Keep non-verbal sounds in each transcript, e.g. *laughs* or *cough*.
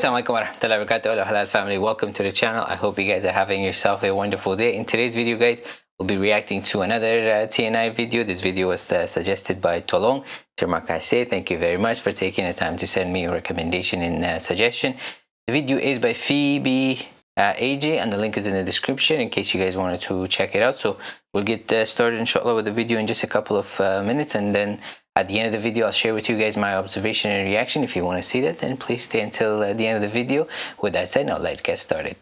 Assalamualaikum warahmatullahi wabarakatuh. Halal family. Welcome to the channel. I hope you guys are having yourself a wonderful day. In today's video guys we'll be reacting to another uh, TNI video. This video was uh, suggested by Tolong. Say thank you very much for taking the time to send me a recommendation and uh, suggestion. The video is by Phoebe uh, AJ and the link is in the description in case you guys wanted to check it out. So we'll get uh, started inshallah with the video in just a couple of uh, minutes and then at the end of the video I'll share with you guys my observation and reaction. If you want to see that then please stay until uh, the end of the video. With that said now let's get started.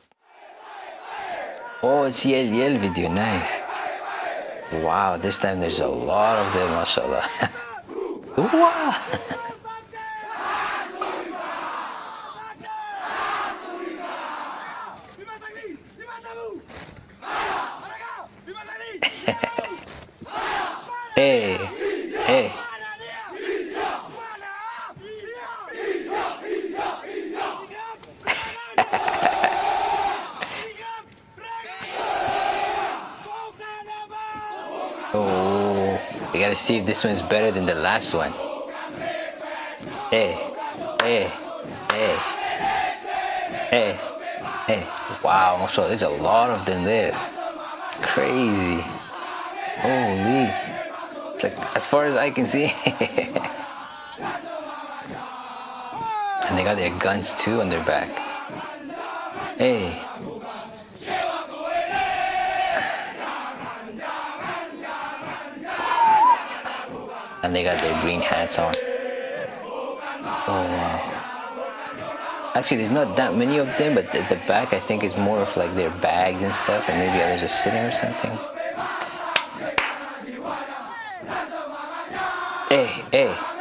Oh it's Yel Yel video nice. Wow this time there's a lot of them mashallah. *laughs* *laughs* Hey, hey. Gotta see if this one's better than the last one. Hey, hey, hey, hey, hey. Wow, so there's a lot of them there. Crazy. Holy. It's like, as far as I can see. *laughs* and they got their guns too on their back. Hey. And they got their green hats on. Oh wow. Actually, there's not that many of them, but at the back I think is more of like their bags and stuff, and maybe others are sitting or something. Hey, hey.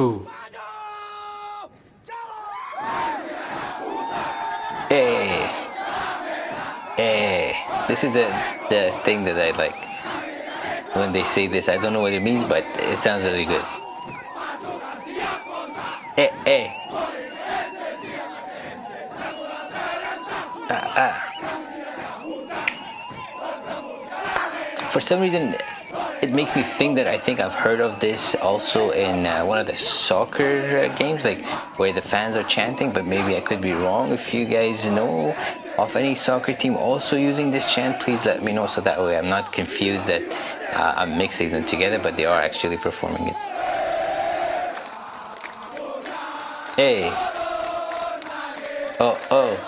Ooh. Hey. Hey. This is the the thing that I like when they say this. I don't know what it means, but it sounds really good. Hey, hey. Ah, ah. For some reason, it makes me think that I think I've heard of this also in uh, one of the soccer uh, games, like where the fans are chanting, but maybe I could be wrong. If you guys know of any soccer team also using this chant, please let me know so that way I'm not confused that uh, I'm mixing them together, but they are actually performing it. Hey. Oh, oh.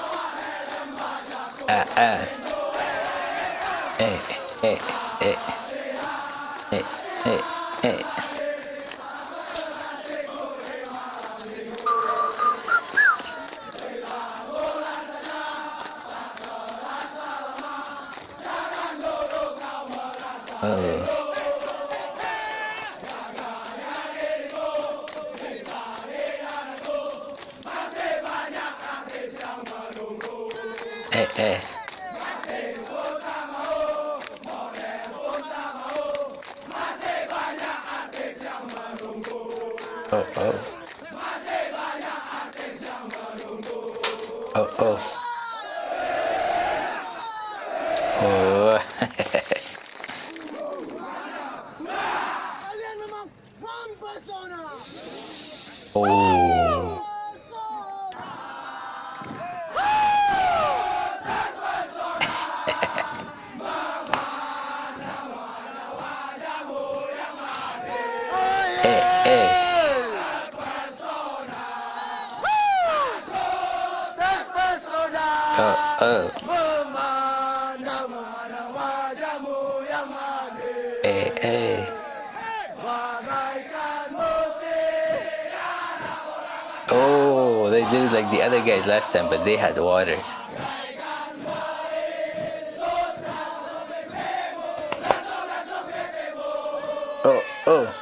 Ah, ah. Hey, hey, hey. Hey, hey, hey. Oh. Hey, Oh, oh. *laughs* Oh, oh. Oh. Oh. Hey, hey. Oh, they did it like the other guys last time, but they had water. Oh, oh.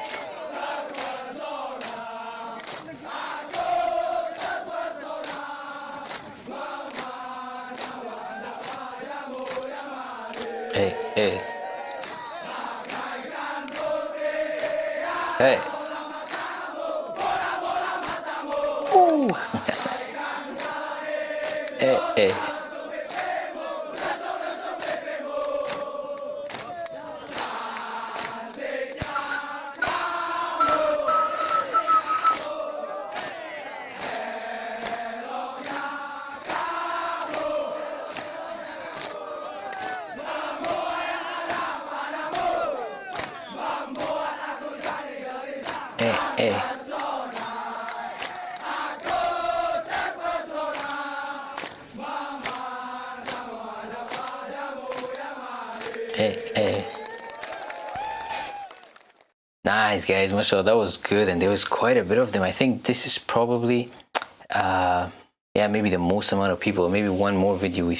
Hey, hey. Hey. Ooh. *laughs* hey, hey. Hey, hey. Hey, hey. Nice guys, mashallah, that was good, and there was quite a bit of them. I think this is probably, uh, yeah, maybe the most amount of people. Maybe one more video we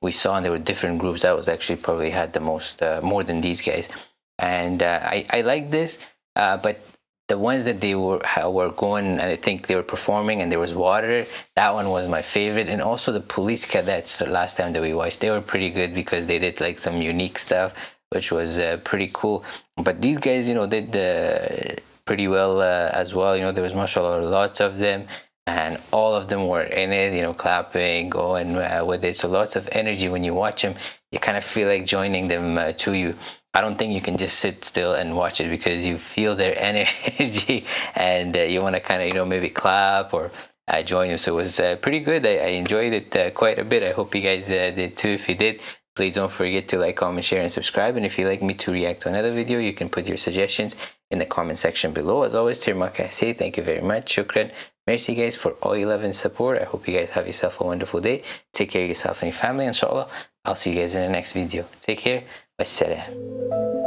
we saw, and there were different groups. That was actually probably had the most, uh, more than these guys. And uh, I I like this, uh, but the ones that they were were going and I think they were performing and there was water. That one was my favorite, and also the police cadets. The last time that we watched, they were pretty good because they did like some unique stuff, which was uh, pretty cool. But these guys, you know, did uh, pretty well uh, as well. You know, there was mashallah lots of them. And all of them were in it, you know, clapping, going uh, with it. So lots of energy when you watch them. You kind of feel like joining them uh, to you. I don't think you can just sit still and watch it because you feel their *laughs* energy and uh, you want to kind of you know maybe clap or uh, join them. So it was uh, pretty good. I, I enjoyed it uh, quite a bit. I hope you guys did too. If you did, please don't forget to like, comment, share, and subscribe. And if you'd like me to react to another video, you can put your suggestions in the comment section below. As always, Tirmaka, I say thank you very much. Shukran. Merci guys for all your love and support. I hope you guys have yourself a wonderful day. Take care of yourself and your family, inshallah. I'll see you guys in the next video. Take care. Wassalam.